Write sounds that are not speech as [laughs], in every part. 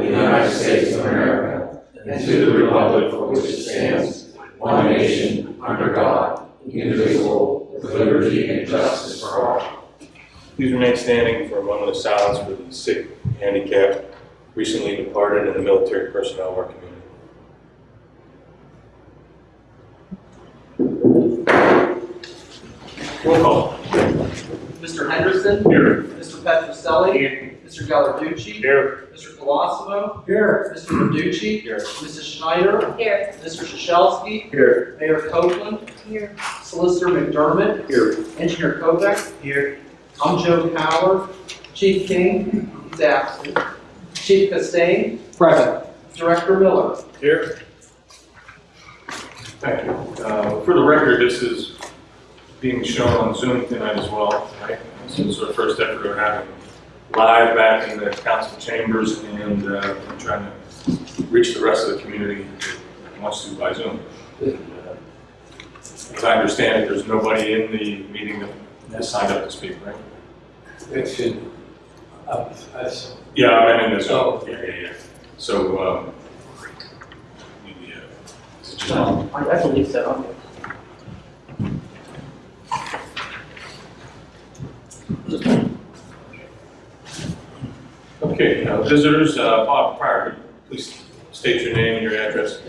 of the United States of America and to the republic for which it stands, one nation, under God, indivisible, with liberty and justice for all. Please remain standing for a moment of silence for the sick, handicapped, recently departed, and the military personnel of our community. Roll call. Mr. Henderson? Here. Mr. Petroselli? Mr. Gallarducci? Here. Mr. Colosimo? Here. Mr. Verducci? Here. Mrs. Schneider? Here. Mr. Shashelski? Here. Mayor Copeland? Here. Solicitor McDermott? Here. Engineer Kovac? Here. I'm Joe Power. Chief King? He's absent. Chief Castain? Present. Director Miller? Here. Thank you. Uh, For the record, this is being shown on Zoom tonight as well. right? This is our first effort of having live back in the council chambers and uh, I'm trying to reach the rest of the community who wants to by Zoom. As I understand it, there's nobody in the meeting that has signed up to speak, right? It should, uh, that's, Yeah, I meant in the Zoom. Oh. Yeah, yeah, yeah. So, um, the, uh, is it just- I believe so. Okay, uh, visitors, uh, Bob Pryor, please state your name and your address.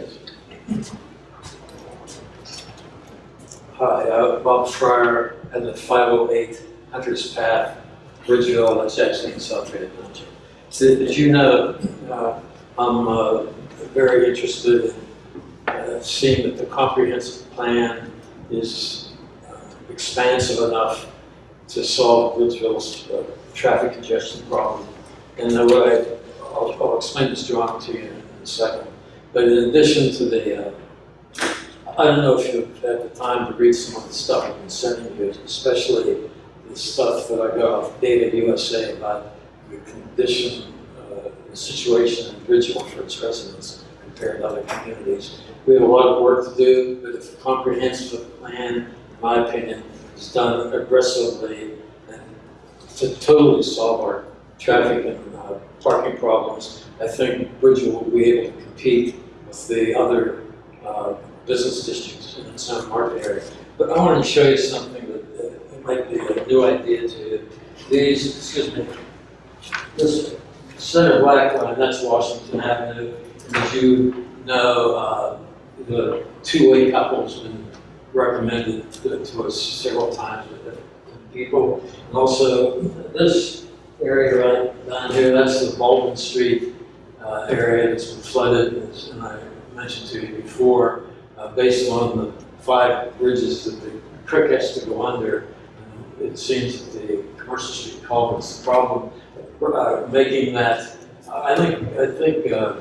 Hi, uh, Bob Fryer at the 508 Hunter's Path, Bridgeville, that's actually in South Township. So, as you know, uh, I'm uh, very interested in seeing that the comprehensive plan is expansive enough to solve Bridgeville's uh, traffic congestion problem. And the way, I'll, I'll explain this drawing to you in a second. But in addition to the uh, I don't know if you've had the time to read some of the stuff I've been sending you, especially the stuff that I got off Data USA about the condition, uh, the situation in Bridgeville for its residents compared to other communities. We have a lot of work to do, but if a comprehensive plan, in my opinion, is done aggressively and to totally solve our traffic and uh, parking problems, I think Bridgeville will be able to compete with the other uh, business districts in its market area. But I wanted to show you something that it might be a new idea to you. These, excuse me, this center black line, that's Washington Avenue. And as you know, uh, the two-way couple's been recommended to to us several times with people. And also, this area right down here, that's the Baldwin Street uh, area that's been flooded, as- I mentioned to you before uh, based on the five bridges that the creek has to go under. It seems that the Commercial Street culvert's the problem. Uh, Making that, I think, I think, uh,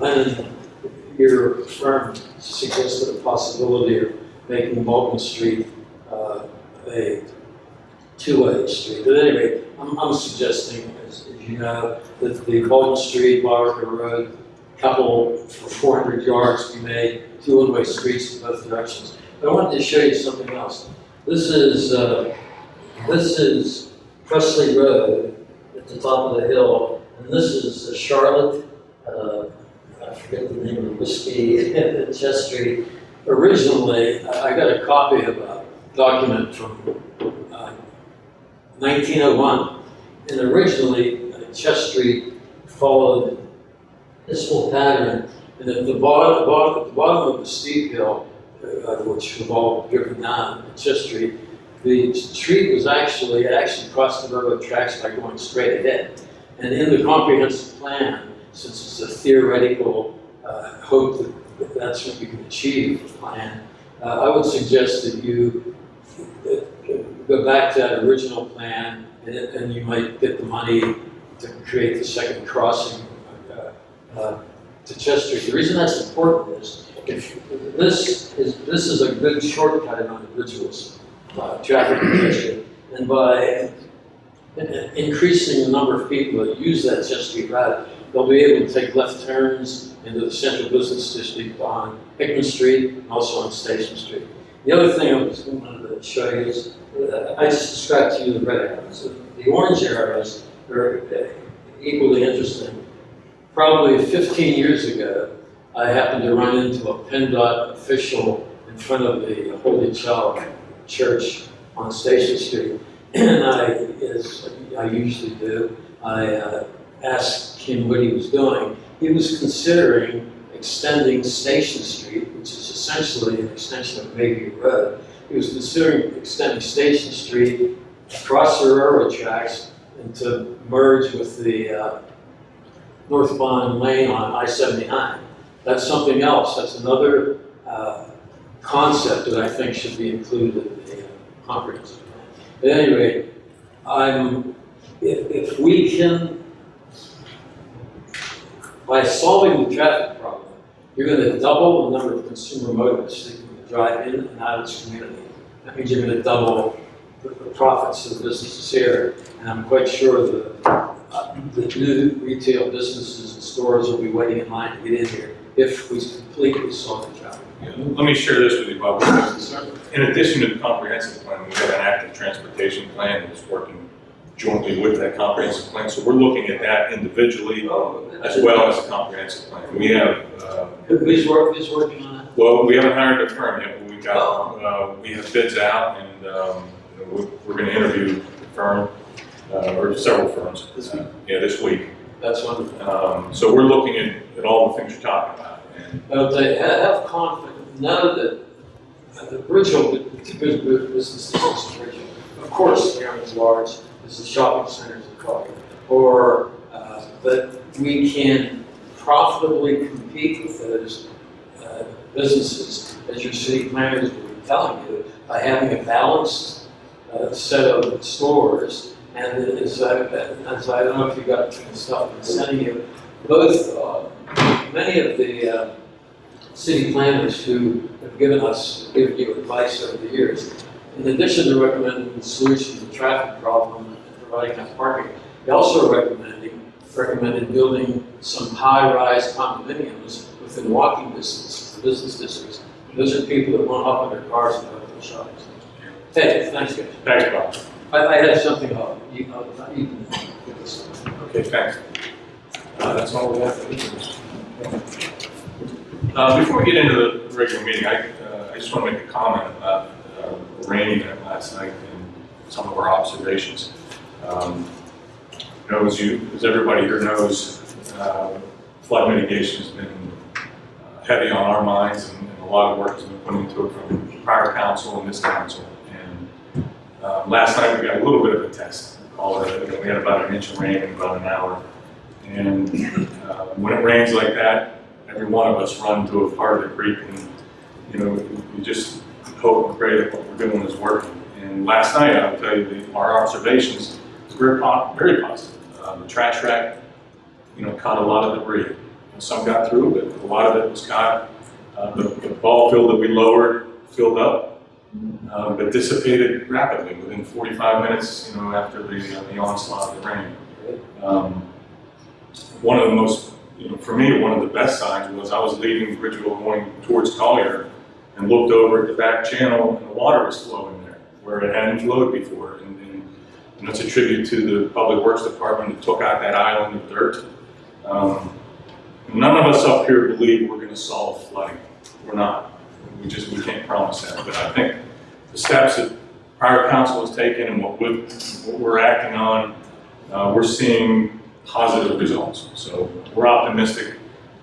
uh, your firm suggested a possibility of making Bolton Street uh, a two-way street. At any rate, I'm, I'm suggesting, as as you know, that the Bolton Street, Barker Road, couple for 400 yards be made, two one-way streets in both directions. But I wanted to show you something else. This is, uh, this is Presley Road at the top of the hill, and this is Charlotte, uh, I forget the name of the whiskey, [laughs] Chest Street. Originally, I got a copy of a document from 1901, and originally uh, Chest Street followed this whole pattern, and at the bottom, bottom, the bottom of the steep hill, uh, which we've all driven down at Chest Street, the street was actually, it actually crossed the railroad tracks by going straight ahead. And in the comprehensive plan, since it's a theoretical uh, hope that that's what you can achieve with the plan, uh, I would suggest that you uh, go back to that original plan, and, and you might get the money to create the second crossing uh, uh, to Chester The reason that's important is if this is this is a good shortcut on the Bridgeville's uh, traffic congestion, and by increasing the number of people that use that Chester route, they'll be able to take left turns into the central business district on Hickman Street and also on Station Street. The other thing I was wanted to show you is uh, I just described to you the red arrows. The orange arrows are uh, equally interesting. Probably 15 years ago, I happened to run into a PennDOT official in front of the Holy Child Church on Station Street. [clears throat] And I, as I usually do, I uh, asked him what he was doing. He was considering extending Station Street, which is essentially an extension of Mayview Road. He was considering extending Station Street across the railroad tracks and to merge with the uh, northbound lane on I-79. That's something else. That's another uh, concept that I think should be included in the uh, comprehensive plan. At any rate, I'm, if, if we can, by solving the traffic you're gonna double the number of consumer motorists that can drive in and out of this community. That means you're gonna double the the profits of the businesses here. And I'm quite sure the, uh, the new retail businesses and stores will be waiting in line to get in here if we completely solve the traffic. Yeah, Let me share this with you, Bob. In addition to the comprehensive plan, we have an active transportation plan that's working jointly with that comprehensive plan. So we're looking at that individually as well as a comprehensive plan. We have, uh, Who's work, who's working on that? well, we haven't hired a firm yet, but we got, uh, we have bids out and, um, we're, we're gonna interview the firm, uh, or several firms. This week? Yeah, this week. That's wonderful. Um, so we're looking at, at all the things you're talking about. And But they have confidence, that uh, the the good businesses in of course, aren't as large the shopping centers in Collier. Or, uh, but we can profitably compete with those uh, businesses, as your city planners will be telling you, by having a balanced uh, set of stores. And as I, as I don't know if you got the stuff I'm sending you, both, uh, many of the uh, city planners who have given us, given you advice over the years, in addition to recommending the solution to the traffic problem providing enough parking, they also recommending, recommended building some high-rise condominiums within walking distance of the business districts. Those are people that want to hop in their cars and go to the shops. Hey, thanks, guys. Thanks, Bob. I, I had something, uh, you, uh, you this. Okay, thanks. Uh, that's all we have. Uh, before we get into the regular meeting, I, uh, I just want to make a comment about, uh, the rain event last night and some of our observations. Um, you know, as you, as everybody here knows, uh, flood mitigation has been uh, heavy on our minds and, and a lot of work has been put into it from prior council and this council. And, um, last night we got a little bit of a test. It, we had about an inch of rain in about an hour. And uh, when it rains like that, every one of us run to a part of the creek and, you know, we just hope and pray that what we're doing is working. And last night, I will tell you, that our observations very, very positive. Uh, The trash rack, you know, caught a lot of debris. Some got through, but a lot of it was caught. Uh, The the ball field that we lowered filled up, uh, but dissipated rapidly within 45 minutes, you know, after the uh, the onslaught of the rain. Um, one of the most, you know, for me, one of the best signs was I was leaving Bridgeville going towards Collier and looked over at the back channel and the water was flowing there where it hadn't flowed before. And, that's a tribute to the Public Works Department that took out that island of dirt. Um, none of us up here believe we're going to solve flooding. We're not. We just we can't promise that. But I think the steps that prior council has taken and what, we, what we're acting on, uh, we're seeing positive results. So we're optimistic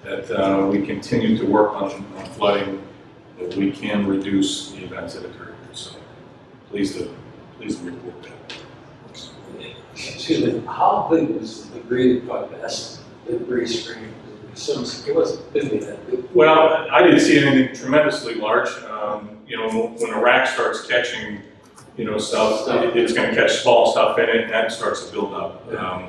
that uh, we continue to work on, on flooding, that we can reduce the events that occur. So please to report that. Excuse me, how big was the got past the debris screen? It wasn't big that big. Well, I didn't see anything tremendously large. Um, you know, when a rack starts catching, you know, stuff, it- it's gonna catch small stuff in it, and that starts to build up. Um,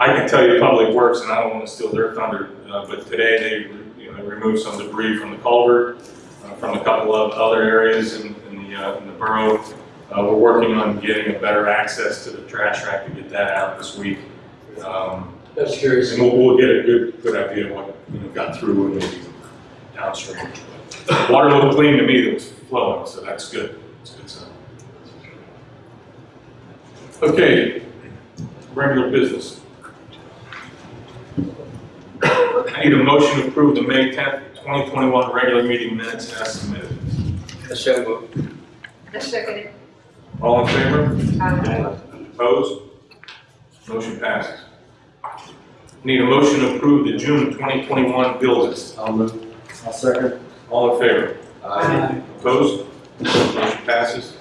I can tell you Public Works, and I don't wanna steal their thunder, uh, but today they, you know, removed some debris from the culvert, uh, from a couple of other areas in, in the, uh, in the borough. Uh, we're working on getting a better access to the trash rack to get that out this week. Um, That's curious. and we'll, we'll get a good, good idea of what, you know, got through and maybe downstream. Water looked clean to me that was flowing, so that's good. That's a good sign. Okay, regular business. I need a motion to approve the May tenth, twenty twenty-one regular meeting minutes as submitted. So moved. I second it. All in favor? Aye. Opposed? Motion passes. Need a motion to approve the June 2021 bill list. I'll move. I'll second. All in favor? Aye. Opposed? Motion passes.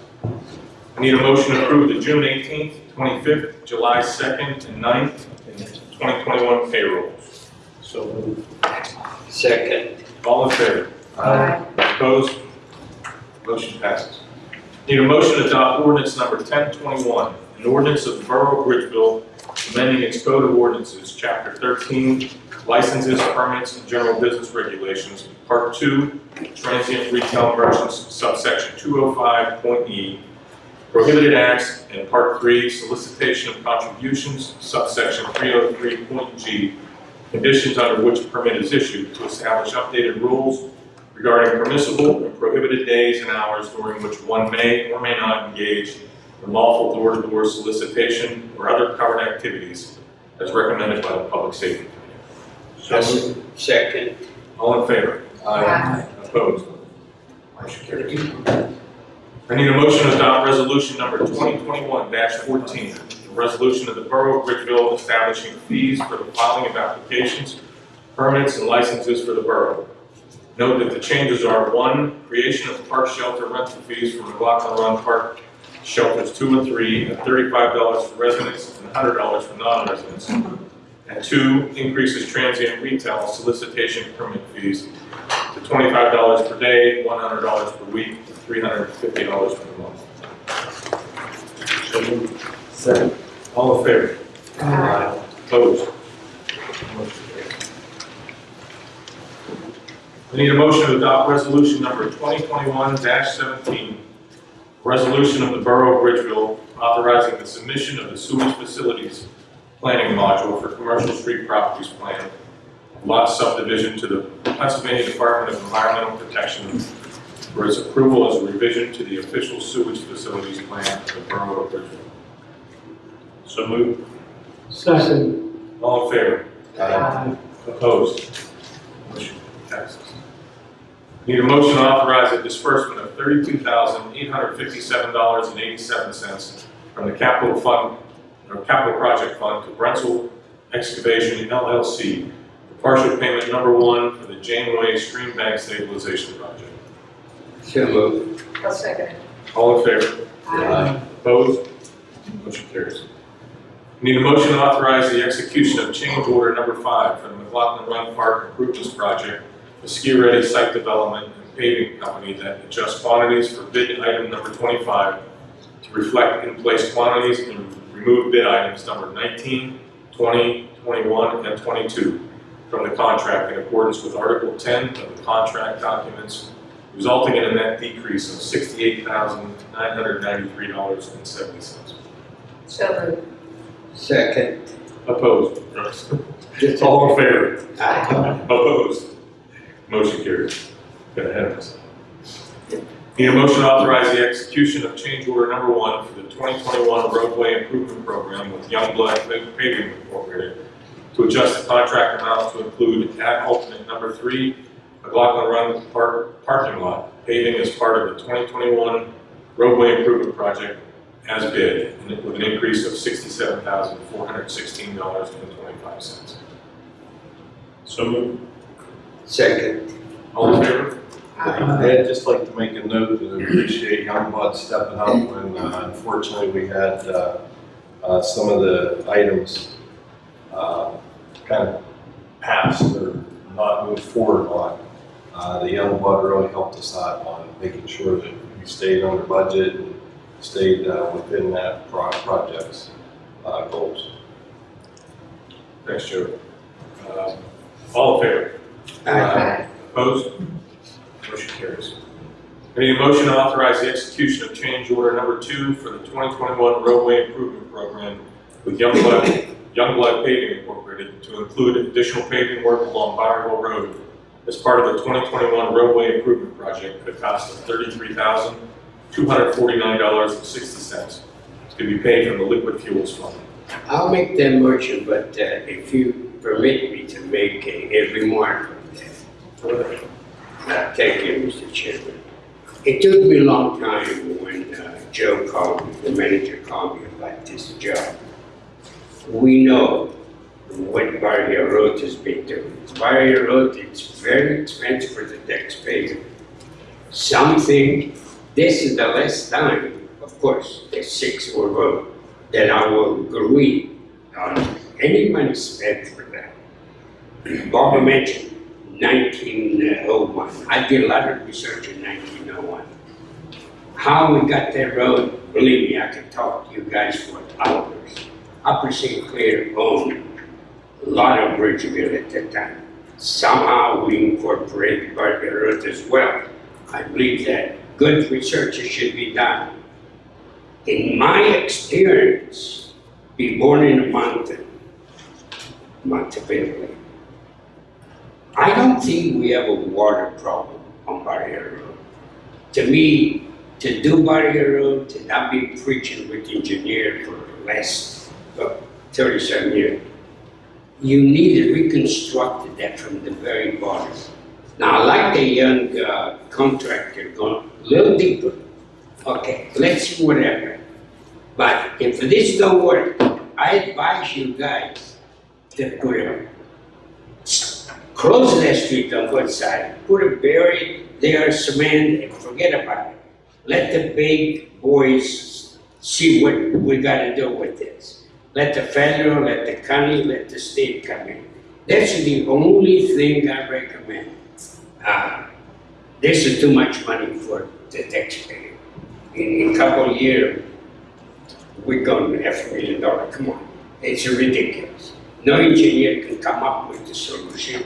I need a motion to approve the June 18th, 25th, July 2nd, and 9th, and 2021 payrolls. So move. Second. All in favor? Aye. Opposed? Motion passes. Need a motion to adopt ordinance number 1021, an ordinance of the Borough of Bridgeville amending its code of ordinances, chapter 13, licenses, permits, and general business regulations, part 2, transient retail merchants, subsection 205.e, prohibited acts, and part 3, solicitation of contributions, subsection 303.g, conditions under which a permit is issued to establish updated rules regarding permissible and prohibited days and hours during which one may or may not engage in lawful door-to-door solicitation or other covered activities as recommended by the Public Safety Committee. So move. Second. All in favor? Aye. Opposed? Motion carries. I need a motion to adopt resolution number 2021-14, a resolution of the Borough of Bridgeville establishing fees for the filing of applications, permits, and licenses for the borough. Note that the changes are, one, creation of park shelter rental fees for McLaughlin Run Park shelters two and three at $35 for residents and $100 for non-residents. And two, increases transient retail solicitation permit fees to twenty-five dollars per day, one hundred dollars per week, three hundred and fifty dollars per month. So move. Second. All in favor? Aye. Opposed? Motion carries. I need a motion to adopt resolution number 2021-17, Resolution of the Borough of Bridgeville authorizing the submission of the sewage facilities planning module for commercial street properties plan, lot subdivision to the Pennsylvania Department of Environmental Protection for its approval as a revision to the official sewage facilities plan of the Borough of Bridgeville. So moved. Second. All in favor? Aye. Opposed? Motion. Need a motion to authorize a disbursement of thirty-two thousand, eight hundred fifty-seven dollars and eighty-seven cents from the capital fund, or capital project fund to Brentzel Excavation LLC, for partial payment number one for the Janeway Stream Bank Stabilization Project. So moved. I'll second. All in favor? Aye. Opposed? Motion carries. Need a motion to authorize the execution of change order number five for the McLaughlin Run Park Improvements Project, the Ski Ready Site Development and Paving Company that adjusts quantities for bid item number twenty-five to reflect in-place quantities and remove bid items number 19, 20, 21, and twenty-two from the contract in accordance with Article ten of the contract documents resulting in a net decrease of sixty-eight thousand, nine hundred ninety-three dollars and seventy cents. So moved. Second. Opposed? All in favor? Aye. Opposed? Motion carries. Got ahead of myself. Need a motion to authorize the execution of change order number one for the 2021 roadway improvement program with Youngblood Paving Incorporated to adjust the contract amount to include at alternate number three, McLaughlin Run Park parking lot paving as part of the 2021 roadway improvement project as bid, with an increase of $67,416.25. So moved. Second. All in favor? Aye. I'd just like to make a note and appreciate Youngblood stepping up when uh, unfortunately we had uh, uh, some of the items uh, kind of passed or not moved forward on. Uh, The Youngblood really helped us out on making sure that we stayed under budget and stayed uh, within that pro- project's uh, goals. Thanks, Joe. Uh, All in favor? Aye. Opposed? Motion carries. I need a motion to authorize the execution of change order number two for the 2021 roadway improvement program with Youngblood, Youngblood Paving Incorporated to include additional paving work along Bonneville Road as part of the 2021 roadway improvement project at a cost of $33,249.60 to be paid from the liquid fuels fund. I'll make that motion, but uh, if you permit me to make a, a remark on that. Thank you, Mr. Chairman. It took me a long time when uh, Joe called me, the manager called me about this job. We know what Barrier Road has been doing. Barrier Road, it's very expensive for the taxpayer. Something, this is the last time, of course, the six or road, that I will agree on any money spent for that. Bob mentioned nineteen oh one. I did a lot of research in nineteen oh one. How we got that road, believe me, I could talk to you guys for hours. Upper St. Clair owned a lot of Bridgeville at that time. Somehow we incorporated Barker Road as well. I believe that good research should be done. In my experience, be born in a mountain, Monteverde. I don't think we have a water problem on Barrier Road. To me, to do Barrier Road, to not be preaching with engineer for the last uh, thirty-seven years, you need to reconstruct that from the very bottom. Now, I like the young uh, contractor going a little deeper. Okay, let's see what happens. But if this don't work, I advise you guys to a, close that street on one side, put a barrier there, cement, and forget about it. Let the big boys see what we gotta do with this. Let the federal, let the county, let the state come in. That's the only thing I recommend. Uh, This is too much money for the taxpayer. In a couple of years, we're going to half a million dollar, come on, it's ridiculous. No engineer can come up with the solution,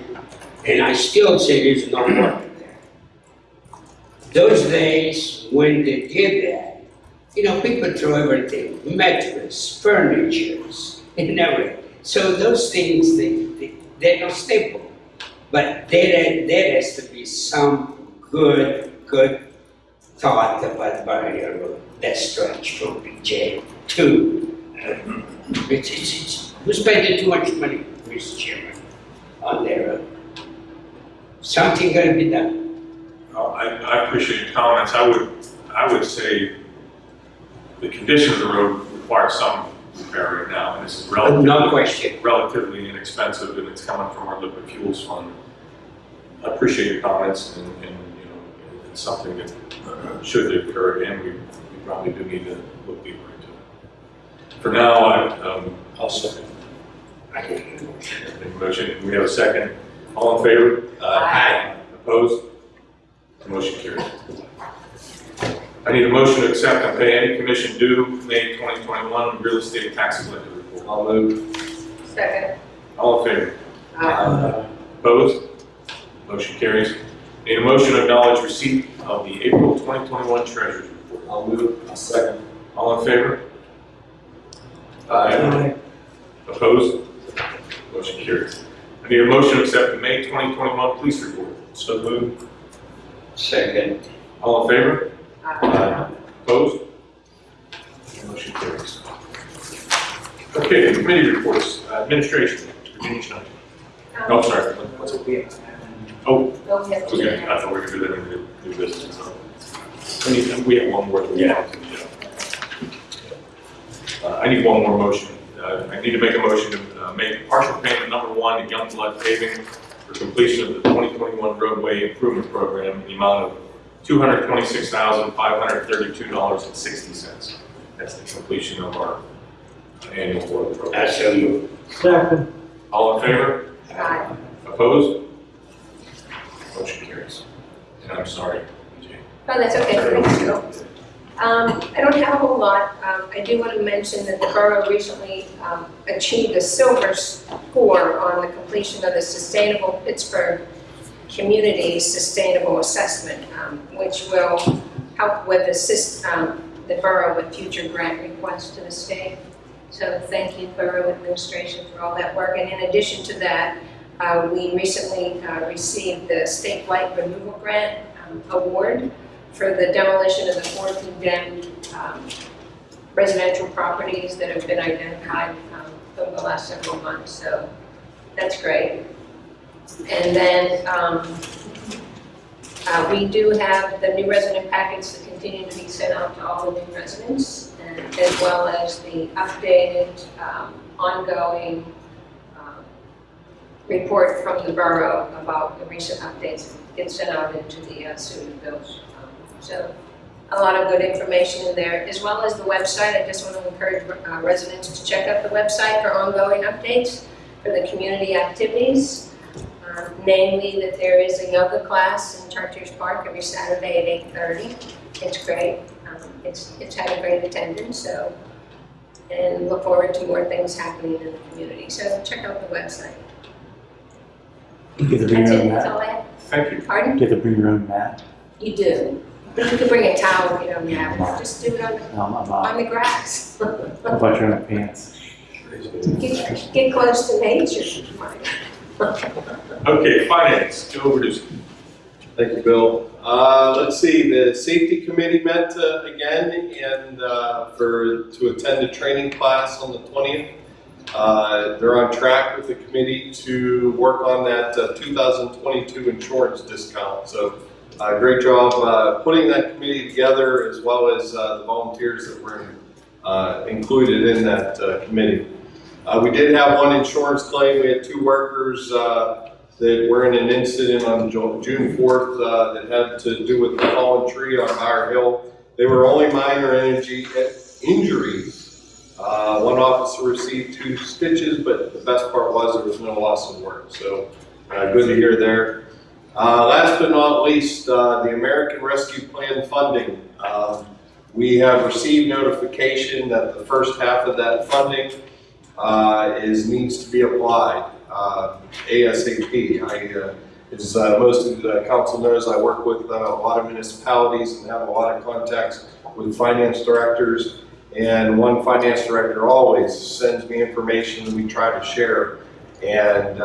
and I still say there's no water there. Those days when they did that, you know, people throw everything, mattress, furniture, [laughs] and everything. So those things, they, they, they're not stable. But there, there has to be some good, good thought about Barrier Road, that stretch from BJ to, uh, it's, it's, we're spending too much money, Mr. Chairman, on that road. Something gotta be done. Uh, I, I appreciate your comments. I would, I would say the condition of the road requires some repair right now, and this is relatively. No question. relatively inexpensive and it's coming from our liquid fuels fund. I appreciate your comments and, and, you know, it's something that uh, should occur again, we, we probably do need to look deeper into it. For now, I, um, I'll second. I can hear you. the motion, we have a second. All in favor? Aye. Opposed? The motion carries. I need a motion to accept and pay any commission due May 2021 real estate tax collector report. I'll move. Second. All in favor? Aye. Opposed? Motion carries. Need a motion to acknowledge receipt of the April 2021 treasurer's report. I'll move. I'll second. All in favor? Aye. Opposed? Motion carries. I need a motion to accept the May 2021 police report. So move. Second. All in favor? Aye. Opposed? Motion carries. Okay, committee reports, Uh, administration, Virginia Schneider. Oh, Um, sorry, what's it? Oh, we have okay, I thought we were gonna do that in new, new business, so. We need, we have one more. Yeah. Uh, I need one more motion. Uh, I need to make a motion to uh, make partial payment number one to Youngblood paving for completion of the 2021 roadway improvement program in the amount of $226,532.60. That's the completion of our annual road program. I so move. Second. All in favor? Aye. Opposed? Motion carries. And I'm sorry, Jane. Oh, that's okay, thanks, Joe. Um, I don't have a whole lot. Um, I do want to mention that the borough recently, um, achieved a silver score on the completion of the Sustainable Pittsburgh Community Sustainable Assessment, um, which will help with assist, um, the borough with future grant requests to the state. So thank you, Borough Administration, for all that work. And in addition to that, uh, we recently, uh, received the State Blight Removal Grant, um, Award for the demolition of the four condemned um, residential properties that have been identified um, over the last several months. So That's great. And then, um, uh, we do have the new resident packets that continue to be sent out to all the new residents, and as well as the updated, um, ongoing, um, report from the borough about the recent updates get sent out into the uh, student bills. So, a lot of good information in there, as well as the website. I just want to encourage uh, residents to check out the website for ongoing updates for the community activities. Um, Namely, that there is a yoga class in Chartiers Park every Saturday at eight thirty. It's great. Um, It's, it's had a great attendance, so, and look forward to more things happening in the community. So check out the website. You get to bring That's your it, own that's mat. all I have. Thank you. Pardon? You get to bring your own mat. You do. But you can bring a towel if you don't have it. Just do it on the, No, I'm, I'm on out. the grass. How about your own pants? Get, get close to nature. Okay, finance, Joe Verducci. Thank you, Bill. Uh, let's see, the safety committee met uh, again and, uh, for, to attend a training class on the twentieth. Uh, they're on track with the committee to work on that uh, two thousand twenty-two insurance discount. So, uh, great job, uh, putting that committee together as well as, uh, the volunteers that were, uh, included in that, uh, committee. Uh, we did have one insurance claim. We had two workers, that were in an incident on June 4th uh, that had to do with the fallen tree on Higher Hill. They were only minor energy injuries. One officer received two stitches, but the best part was there was no loss of work. So good to hear there. Uh, Last but not least, uh, the American Rescue Plan funding. Um, We have received notification that the first half of that funding uh, is, needs to be applied uh, ASAP. I, uh, as uh, most of the council knows, I work with a lot of municipalities and have a lot of contacts with finance directors. And one finance director always sends me information that we try to share. And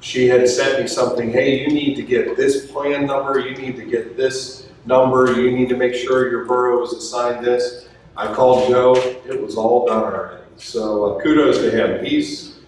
she had sent me something, hey, you need to get this plan number, you need to get this number, you need to make sure your borough is assigned this. I called Joe, it was all done already. So uh, kudos to him. He's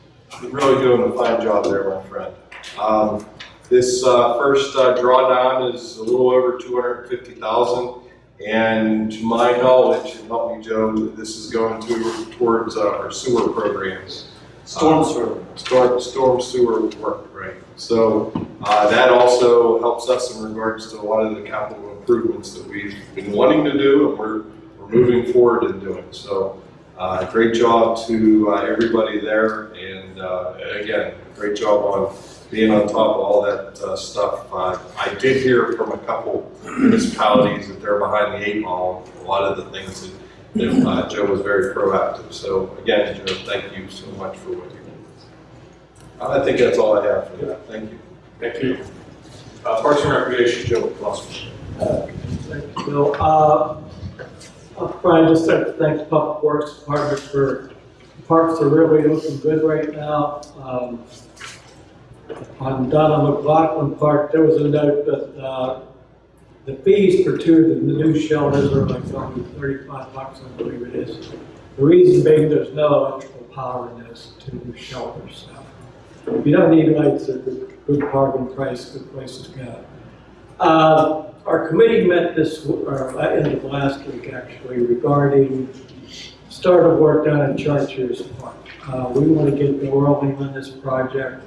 really doing a fine job there, my friend. Um, This uh, first uh, drawdown is a little over 250,000. And to my knowledge, and help me Joe, this is going to, towards uh, our sewer programs. Storm sewer. Storm, storm sewer work, right. So uh, that also helps us in regards to a lot of the capital improvements that we've been wanting to do and we're, we're moving forward in doing. So uh, great job to uh, everybody there and uh, again, great job on being on top of all that uh, stuff. Uh, I did hear from a couple municipalities that they're behind the eight ball, a lot of the things that that, uh, Joe was very proactive. So again, Joe, thank you so much for what you did. I think that's all I have for that. Thank you. Thank you. Uh, Parks and Recreation, Joe Glassman. Thank you, Bill. Uh, Up front, I'd just like to thank the Public Works Department for, parks are really looking good right now. Um, On Donna McLaughlin Park, there was a note that uh, the fees for two of the new shelters are like only thirty-five bucks, I believe it is. The reason being, there's no electrical power in those two new shelters. So If you don't need lights, they're good good bargain price, good place to go. Uh, Our committee met this, or uh, end of last week actually, regarding start of work down at Chartiers Park. Uh, We want to get the rolling on this project.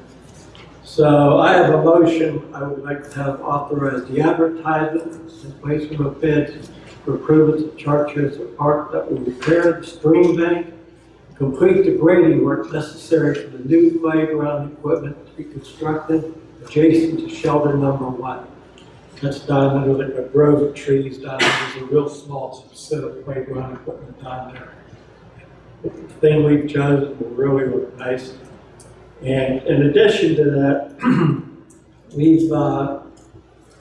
So I have a motion, I would like to have authorized the advertisement and placement of bids for improvements at Chartiers Park that will repair the stream bank, complete the grading work necessary for the new playground equipment to be constructed adjacent to shelter number one. That's down under the grove of trees down there, there's a real small set of playground equipment down there. The thing we've chosen will really look nice. And in addition to that, [clears throat] we've, uh,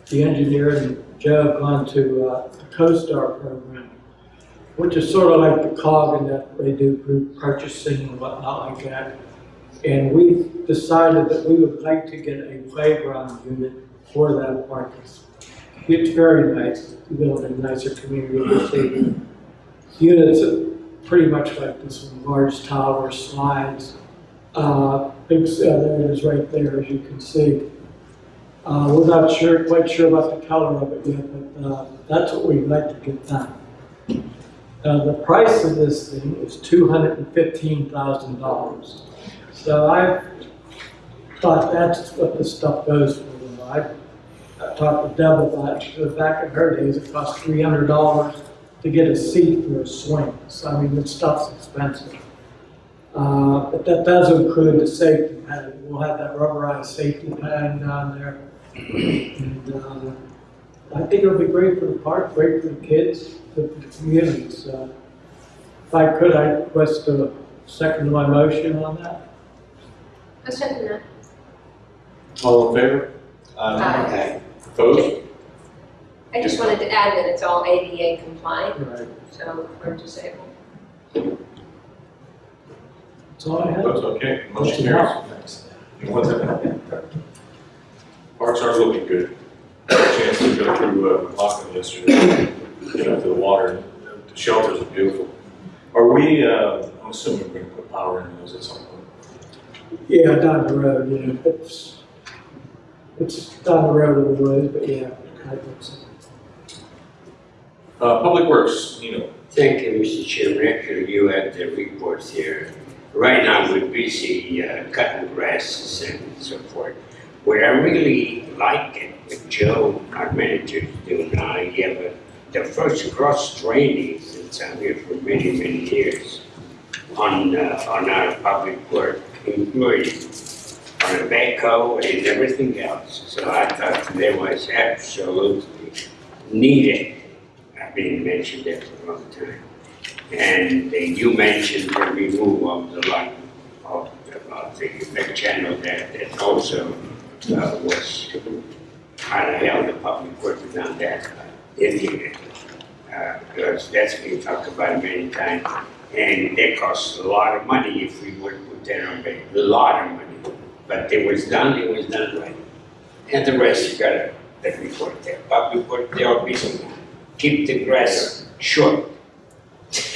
the engineer and Joe have gone to uh, the COSTARS program, which is sort of like the cog in that they do group purchasing and whatnot like that. And we've decided that we would like to get a playground unit for that park. It's very nice, we build a nicer community, we see units pretty much like this large tower slides. Uh, uh, there it is right there, as you can see. Uh, we're not sure, quite sure about the color of it yet, but, uh, that's what we'd like to get done. Uh, the price of this thing is two hundred and fifteen thousand dollars. So I thought that's what this stuff goes for, I, I talked to Deb about it, back in her days, it cost three hundred dollars to get a seat for a swing, so I mean, this stuff's expensive. Uh, but that does include the safety pad, we'll have that rubberized safety pad down there. And, uh, I think it'll be great for the park, great for the kids, good for the community, so. If I could, I'd request a second to my motion on that. I'll second that. All in favor? Aye. Opposed? I just wanted to add that it's all ADA compliant, Right. so we're disabled. That's all I have. That's okay, motion carries. One second. Parks are looking good. I Had a Chance to go through uh, Lockton yesterday, get up to the water, the shelters are beautiful. Are we, uh, I'm assuming we're gonna put power in those at some point. Yeah, down the road, yeah, it's, it's down the road a little ways, but yeah, I think so. Uh, Public Works, Nino. Thank you, Mr. Chairman. Actually, you had the reports here. Right now, we're busy uh, cutting grasses and so forth. What I really like it, Joe, our manager, doing now, have a- the first cross training that's out here for many, many years on, uh, on our public work, including on the backhoe and everything else. So I thought that was absolutely needed. I've been mentioned that for a long time. And uh, you mentioned the removal of the line of, of the channel that, that also uh, was kind of held the public works on that, uh, indicated. Uh, because that's been talked about many times. And that costs a lot of money if we would put that on, a lot of money. But it was done, it was done right. And the rest you gotta, let me put there, public work, they are busy. Keep the grass short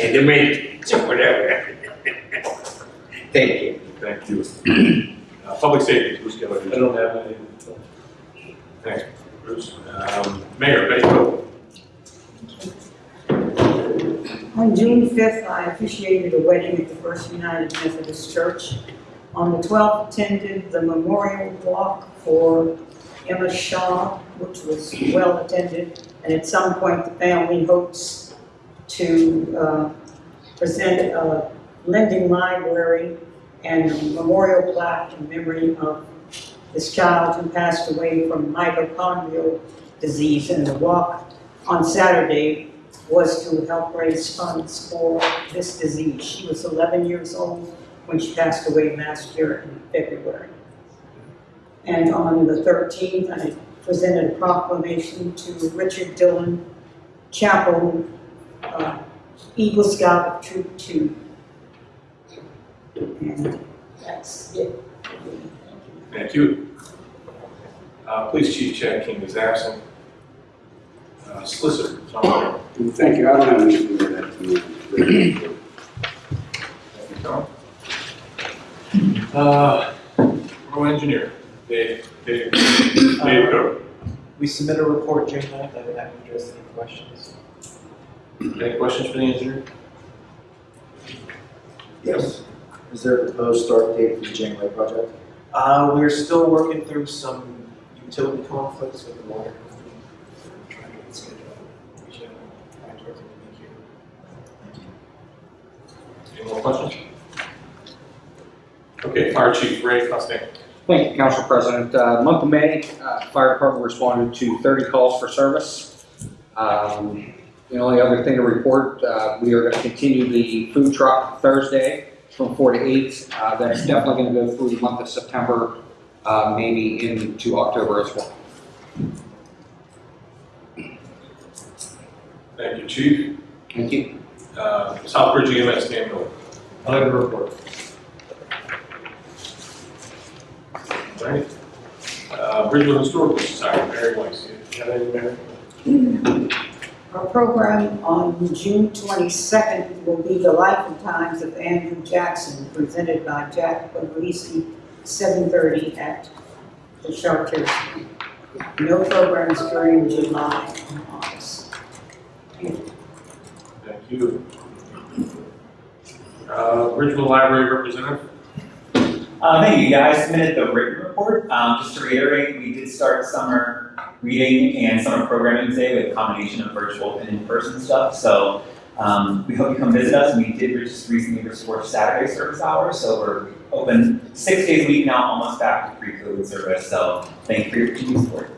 and the maintenance or whatever. [laughs] Thank you. Thank you. [clears throat] Uh, Public Safety, Bruce Keller. I don't have any. Thanks, Bruce. Um, Mayor, Betty Coe. On June 5th, I officiated a wedding at the First United Methodist Church. On the 12th, attended the memorial walk for Emma Shaw, which was well attended. And at some point, the family hopes to uh, present a lending library and a memorial plaque in memory of this child who passed away from mitochondrial disease. And the walk on Saturday was to help raise funds for this disease. She was 11 years old when she passed away last year in February. And on the 13th, I presented a proclamation to Richard Dillon Chapel, uh, Eagle Scout of Troop 2. And that's it. Thank you. Uh, Police Chief Chad King is absent. Uh, Solicitor, Tom Thank you, I don't have anything to add to the- Thank you, Tom. Uh, Borough Engineer, Dave, Dave, Dave Coe. We submit a report June ninth, I would have to address any questions. Any questions for the engineer? Yes. Is there a proposed start date for the Janeway project? Uh, we're still working through some utility conflicts with the water company. We're trying to get it scheduled. We should have contract in here. Any more questions? Okay, Fire Chief Ray Costello. Thank you, Council President. Uh, Month of May, uh, Fire Department responded to 30 calls for service. Um, The only other thing to report, uh, we are going to continue the food truck Thursday from 4 to 8. Uh, That's definitely going to go through the month of September, uh, maybe into October as well. Thank you, Chief. Thank you. Uh, Southbridge EMS, Dan Miller. I have a report. All right. Uh, Bridgeville Historical Society, Mary Weiss. You have anything, Mary? [clears throat] Our program on June 22nd will be the Life and Times of Andrew Jackson, presented by Jack Puglisi seven thirty at the shelter. No programs during July and August. Thank you. Uh, Bridgeville Library Representative? Uh, thank you, guys. Submitted the written report. Um, just to reiterate, we did start summer reading and summer programming today with a combination of virtual and in-person stuff. So um, we hope you come visit us. We did just recently restore Saturday service hours, so we're open six days a week now, almost back to pre-COVID service. So thank you for your continued support.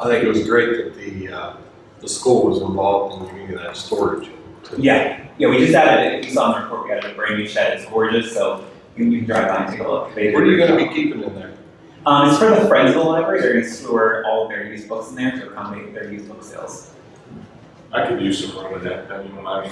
I think it was great that the, uh, the school was involved in giving you that storage. Yeah, yeah, we just added it. If you saw in the report, we added a brand new shed. It's gorgeous, so you, can drive by and take a look. They What are you gonna be keeping in there? Um, it's for the Friends of the Library. They're going to store all of their used books in there to accommodate their used book sales. I could use some room in that, I mean, I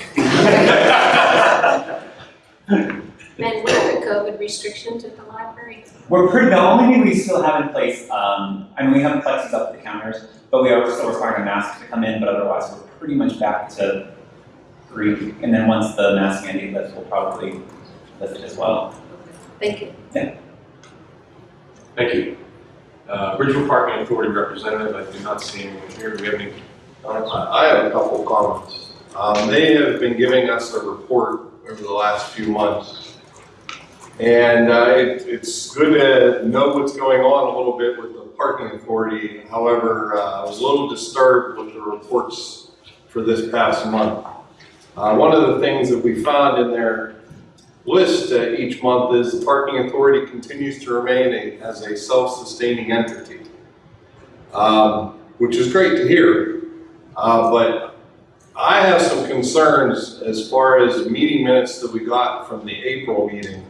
mean. And what are the COVID restrictions at the library? We're pretty, the only thing we still have in place, um, I mean, we have plexis up at the counters, but we are still requiring masks to come in, but otherwise we're pretty much back to three. And then once the mask mandate lifts, we'll probably lift it as well. Thank you. Thank you. Uh, Parking Authority Representative, I do not see anyone here. Do we have any comments? I have a couple comments. Um, they have been giving us a report over the last few months. And, uh, it, it's good to know what's going on a little bit with the parking authority. However, uh, I was a little disturbed with the reports for this past month. Uh, one of the things that we found in their list uh, each month is the parking authority continues to remain a, as a self-sustaining entity. Um, which is great to hear. Uh, but I have some concerns as far as meeting minutes that we got from the April meeting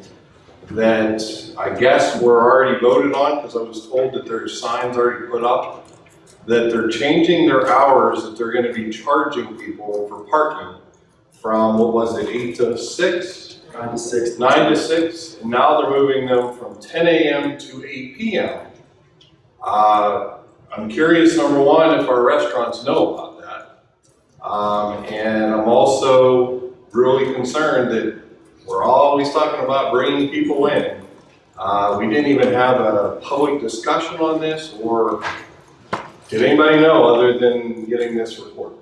that I guess were already voted on, because I was told that there's signs already put up, that they're changing their hours, that they're gonna be charging people for parking from, what was it, eight to six? Nine to six. nine to six, and now they're moving them from ten AM to eight PM. Uh, I'm curious, number one, if our restaurants know about that. Um, and I'm also really concerned that we're always talking about bringing people in. Uh, we didn't even have a public discussion on this, or did anybody know other than getting this report?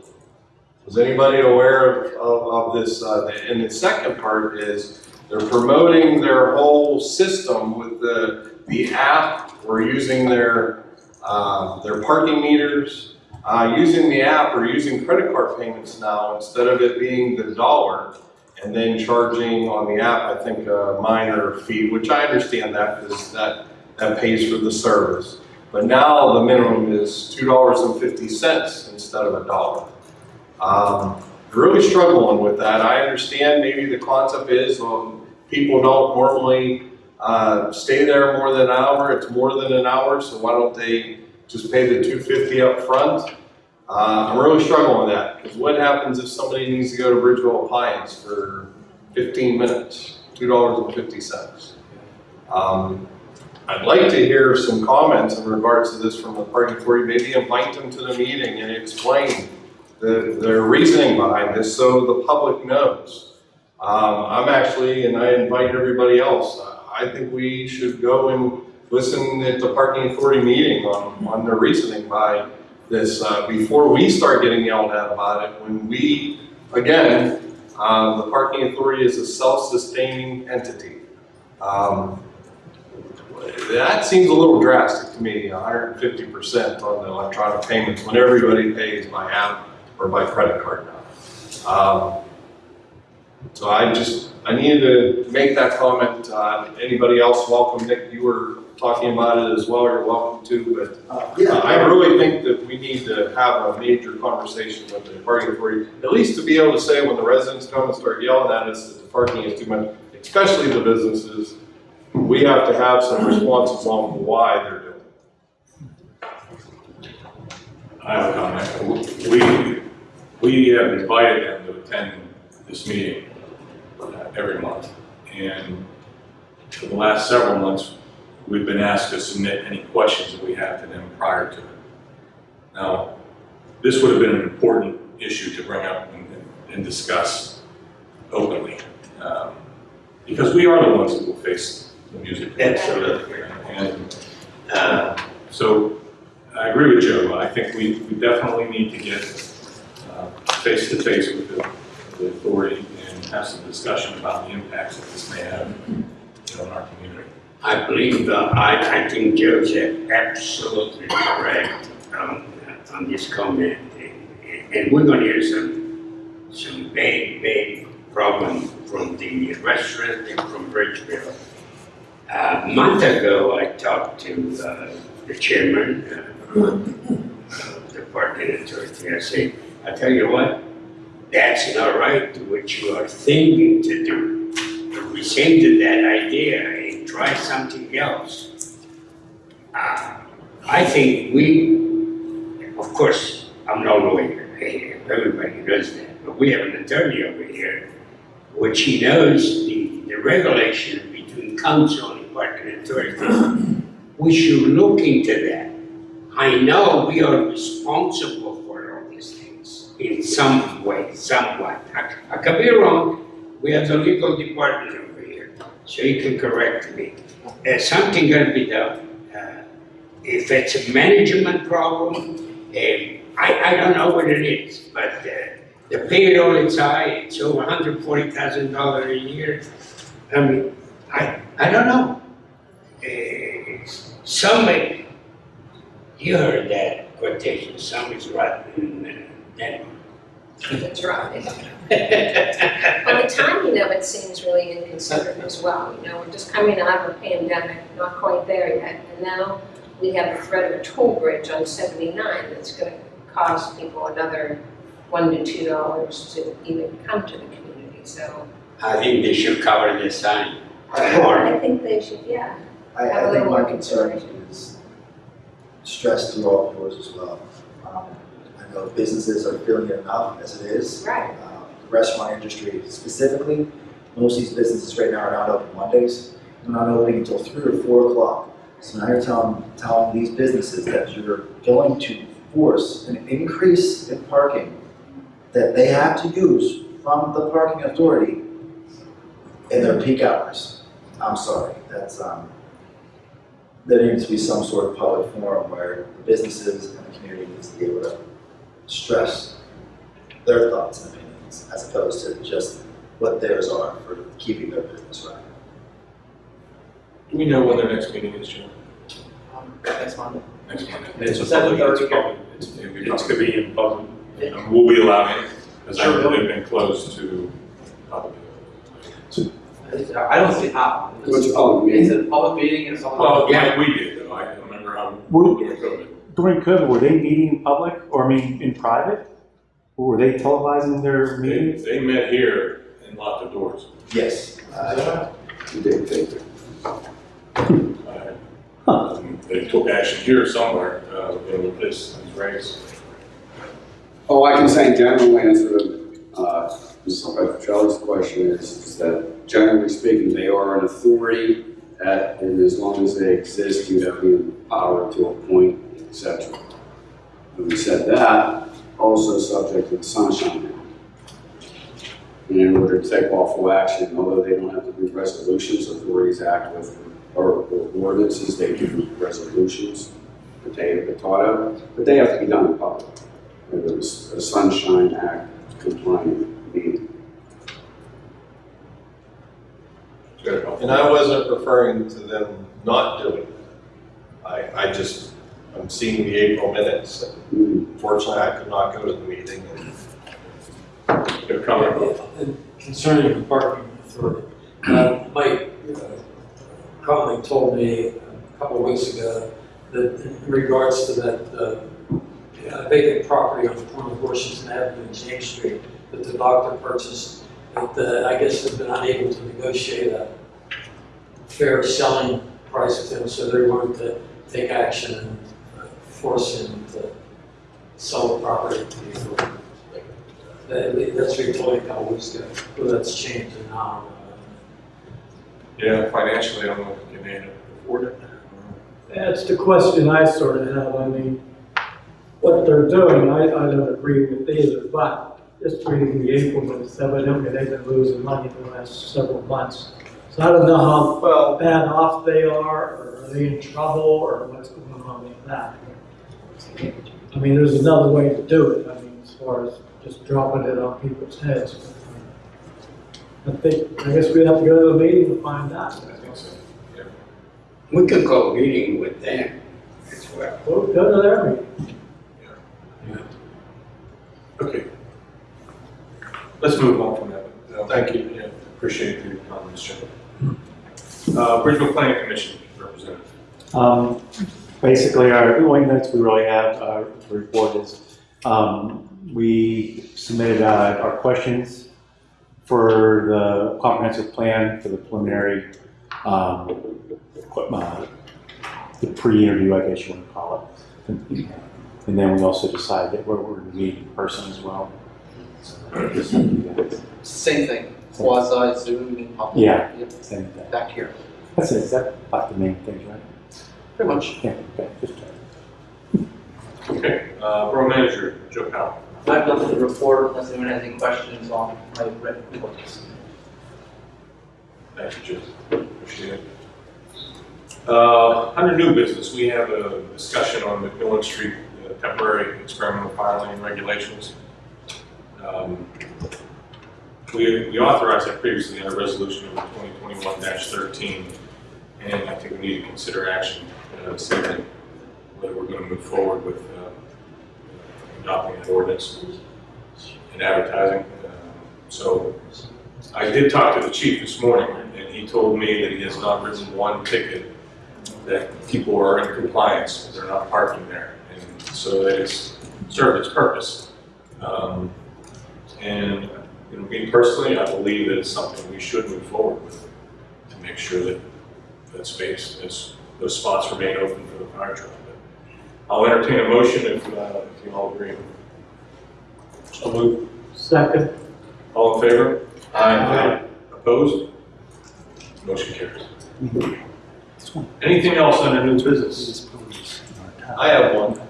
Was anybody aware of, of, of this? Uh, and the second part is they're promoting their whole system with the, the app. We're using their, uh, their parking meters, uh, using the app or using credit card payments now instead of it being the dollar and then charging on the app, I think, a minor fee, which I understand that because that, that pays for the service. But now the minimum is two dollars and fifty cents instead of a dollar. Um, really struggling with that. I understand maybe the concept is, um, people don't normally, uh, stay there more than an hour, it's more than an hour, so why don't they just pay the two fifty up front? Uh, I'm really struggling with that, because what happens if somebody needs to go to Bridgeville Appliance for fifteen minutes? Two dollars and fifty cents. Um, I'd like to hear some comments in regards to this from the parking authority, maybe invite them to the meeting and explain the, their reasoning behind this so the public knows. Um, I'm actually, and I invite everybody else, I think we should go and listen at the parking authority meeting on, on their reasoning by this, uh, before we start getting yelled at about it, when we, again, um, the parking authority is a self-sustaining entity. Um, that seems a little drastic to me, hundred and fifty percent on the electronic payments when everybody pays by app or by credit card now. Um, so I just, I needed to make that comment. Uh, anybody else, welcome. Nick, you were talking about it as well, you're welcome to, but Uh, uh, yeah. I really think that we need to have a major conversation with the parking authority, at least to be able to say when the residents come and start yelling at us that the parking is too much, especially the businesses, we have to have some responses on why they're doing it. I have a comment. We, we have invited them to attend this meeting uh, every month. And for the last several months, we've been asked to submit any questions that we have to them prior to it. Now, this would have been an important issue to bring up and, and discuss openly. um, Because we are the ones who will face the music. Absolutely. And, uh, so I agree with Joe. I think we, we definitely need to get face to face with the, the authority and have some discussion about the impacts that this may have in our community. I believe, uh, I, I think Joe's absolutely correct um, on this comment. And- we're gonna hear some, some big, big problem from the restaurant and from Bridgeville. Uh, A month ago, I talked to uh, the chairman uh, of the parking authority. I said, I tell you what, that's not right to what you are thinking to do. Rescind that idea and try something else. Uh, I think we, of course, I'm no lawyer, everybody knows that, but we have an attorney over here, which he knows the, the regulation between council and parking authority. We should look into that. I know we are responsible for all these things in some way, somewhat. I, I could be wrong, we have the legal department over here, so you can correct me. There's something gotta be done. Uh, If it's a management problem, eh, I, I don't know what it is, but uh, the payroll is high, it's over hundred forty thousand dollars a year. I mean, I, I don't know. Eh, Somebody, you heard that quotation, somebody's rotten in Denmark. That's right. Well, the timing of it seems really inconsiderate as well, you know, we're just coming out of a pandemic, not quite there yet, and now we have the threat of a toll bridge on seventy-nine that's gonna cost people another one to two dollars to even come to the community, so. I think they should cover the sign. I think they should, yeah, I, Have a I think my concern is stress through all yours as well. Um, Know businesses are feeling it enough as it is. right. Um, the Restaurant industry specifically, most of these businesses right now are not open Mondays. They're not opening until three or four o'clock. So now you're telling, telling these businesses that you're going to force an increase in parking that they have to use from the parking authority in their peak hours. I'm sorry, that's, um, there needs to be some sort of public forum where the businesses and the community needs to be able to stress their thoughts and opinions as opposed to just what theirs are for keeping their business running. Do we know when their next meeting is, Joe? Um, Next Monday. Next Monday? It's a public- thirty. It's public, it's, it's gonna be in public, you know, we'll be allowing, because I Sure. know they've been closed to public. I don't see how. What's a public meeting? It's a public meeting and something. Well, yeah, we did, though, I don't remember how, during COVID. During COVID, were they meeting in public, or I mean, in private? Or were they televising their They, meetings? they met here and locked the doors. Yes. You didn't think that. Uh, um, They took action here somewhere, uh, you know, with this, these rates. Oh, I can say in general answer to, uh, Ms. Petroselli's question is, is that generally speaking, they are an authority that, and as long as they exist, you have the power to appoint, et cetera. Having said that, also subject to the Sunshine Act. And in order to take lawful action, although they don't have to do resolutions, authorities act with, or with ordinances, they do resolutions to Tato, but they have to be done in public. It was a Sunshine Act compliant meeting. And I wasn't referring to them not doing it. I, I just, I'm seeing the April minutes. Hmm. Fortunately, I could not go to the meeting. They're coming. And Concerning the parking authority, uh, Mike uh, Conley told me a couple of weeks ago that in regards to that uh, vacant property on the corner of Washington Avenue and James Street that the doctor purchased, that uh, I guess has been unable to negotiate a fair selling price with him, so they're going to take action and force him to sell the property to the authority. That- That's what he told me a couple weeks ago, whether that's changed or not. Yeah, financially, I don't know if you can afford it. That's the question I sort of have, I mean, what they're doing, I, I don't agree with either, but just reading the April minutes, evidently they've been losing money the last several months. So I don't know how Well, bad off they are, or are they in trouble, or what's going on with that. I mean, there's another way to do it, I mean, as far as just dropping it on people's heads. I think, I guess we'd have to go to a meeting to find out. I think so, yeah. We could go a meeting with them as well. We'll go to their meeting. Okay. Let's move on from that. Uh, Thank you, yeah, appreciate your comments, Jim. Uh, Bridgeville Planning Commission representative. Um, basically, our, notes we really have, uh, to report is, um, we submitted, uh, our questions for the comprehensive plan for the preliminary, um, uh, the pre-interview, I guess you want to call it. And then we also decided that we're, we're going to meet in person as well. So, just so you guys- same thing, quasi Zoom meeting public. Yeah. Yep, Same thing. Back here, That's it, is that about the main things, right? Pretty much. Yeah, okay, just. Okay, uh, Borough Manager, Joe Powell. I have nothing to report unless anyone has any questions on my written reports. Thank you, Jim. Appreciate it. Uh, Under new business, we have a discussion on McMillan Street uh, temporary experimental fire lane regulations. Um, We we authorized that previously in a resolution number 2021-13, and I think we need to consider action uh, this whether we're going to move forward with uh, adopting that ordinance and advertising. Uh, So I did talk to the chief this morning, and he told me that he has not written one ticket that people are in compliance, they're not parking there, and so that it's served its purpose. Um, And, you know, me personally, I believe that it's something we should move forward with to make sure that that space, those, those spots remain open for the fire truck. But I'll entertain a motion if, uh, if you all agree. So move. Second, All in favor? Aye. Opposed? Motion carries. Anything else under new business? I have one.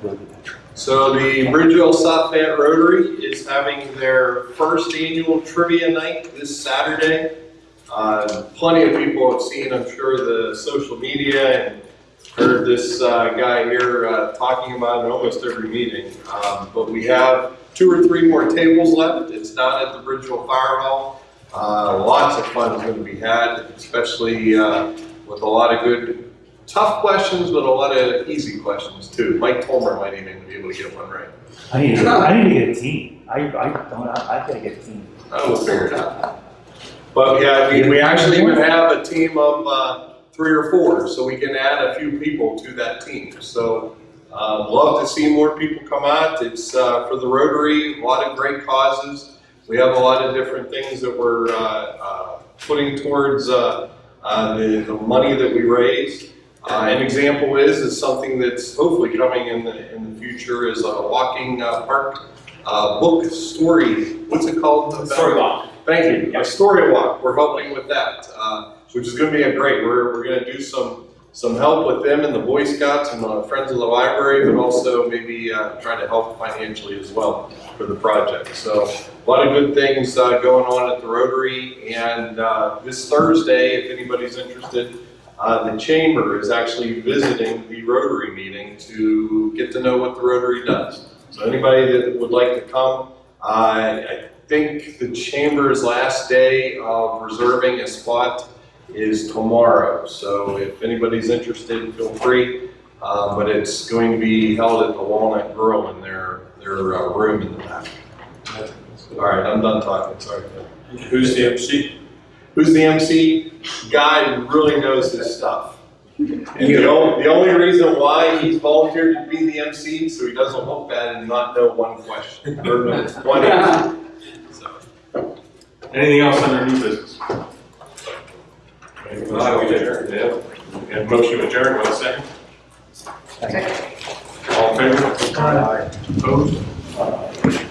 So the Bridgeville South Fayette Rotary is having their first annual trivia night this Saturday. Uh, Plenty of people have seen, I'm sure, the social media and heard this uh, guy here uh, talking about it in almost every meeting. Um, But we have two or three more tables left. It's down at the Bridgeville Fire Hall. Uh, Lots of fun is going to be had, especially uh, with a lot of good tough questions, but a lot of easy questions too. Mike Tolmer might even be able to get one right. I need, to- I need to get a team. I, I don't, I, I gotta get a team. I will figure it out. But yeah, we, we actually even have a team of, uh, three or four, so we can add a few people to that team. So, uh, love to see more people come out. It's, uh, for the Rotary, a lot of great causes. We have a lot of different things that we're, uh, uh, putting towards, uh, uh, the, the money that we raise. Uh, an example is, is something that's hopefully coming in the, in the future is a walking, uh, park, uh, book story, what's it called? Story walk. Thank you. A story walk. We're helping with that, uh, which is going to be a great. We're, we're going to do some some help with them and the Boy Scouts and the Friends of the Library, but also maybe uh, try to help financially as well for the project. So a lot of good things uh, going on at the Rotary. And uh, this Thursday, if anybody's interested, uh, the Chamber is actually visiting the Rotary meeting to get to know what the Rotary does. So anybody that would like to come, uh, I think the Chamber's last day of reserving a spot is tomorrow. So if anybody's interested, feel free. Uh, but it's going to be held at the Walnut Grill in their, their uh, room in the back. All right, I'm done talking, sorry. Who's the MC? Who's the MC? Guy who really knows his stuff. And the only, the only reason why he's volunteered to be the MC, so he doesn't look bad and not know one question, or no, one answer. Anything else under new business? Make a motion to adjourn, yeah. We have a motion to adjourn, one second. All in favor? Aye. Opposed?